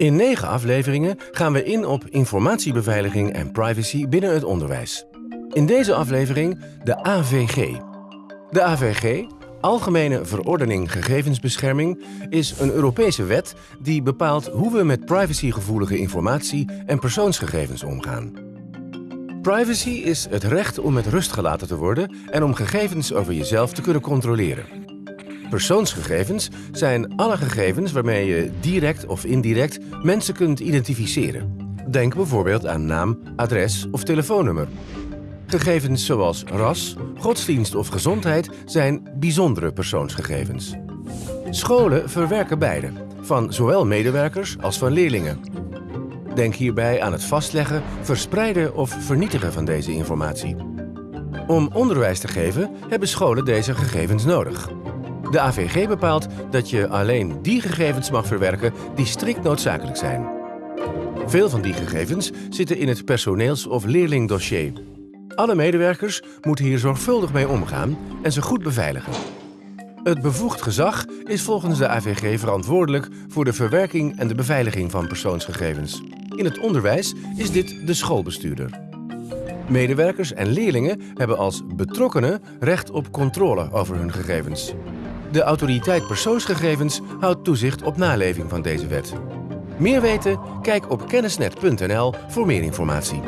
In negen afleveringen gaan we in op informatiebeveiliging en privacy binnen het onderwijs. In deze aflevering de AVG. De AVG, Algemene Verordening Gegevensbescherming, is een Europese wet die bepaalt hoe we met privacygevoelige informatie en persoonsgegevens omgaan. Privacy is het recht om met rust gelaten te worden en om gegevens over jezelf te kunnen controleren. Persoonsgegevens zijn alle gegevens waarmee je direct of indirect mensen kunt identificeren. Denk bijvoorbeeld aan naam, adres of telefoonnummer. Gegevens zoals ras, godsdienst of gezondheid zijn bijzondere persoonsgegevens. Scholen verwerken beide, van zowel medewerkers als van leerlingen. Denk hierbij aan het vastleggen, verspreiden of vernietigen van deze informatie. Om onderwijs te geven hebben scholen deze gegevens nodig. De AVG bepaalt dat je alleen die gegevens mag verwerken die strikt noodzakelijk zijn. Veel van die gegevens zitten in het personeels- of leerlingdossier. Alle medewerkers moeten hier zorgvuldig mee omgaan en ze goed beveiligen. Het bevoegd gezag is volgens de AVG verantwoordelijk voor de verwerking en de beveiliging van persoonsgegevens. In het onderwijs is dit de schoolbestuurder. Medewerkers en leerlingen hebben als betrokkenen recht op controle over hun gegevens. De autoriteit persoonsgegevens houdt toezicht op naleving van deze wet. Meer weten? Kijk op kennisnet.nl voor meer informatie.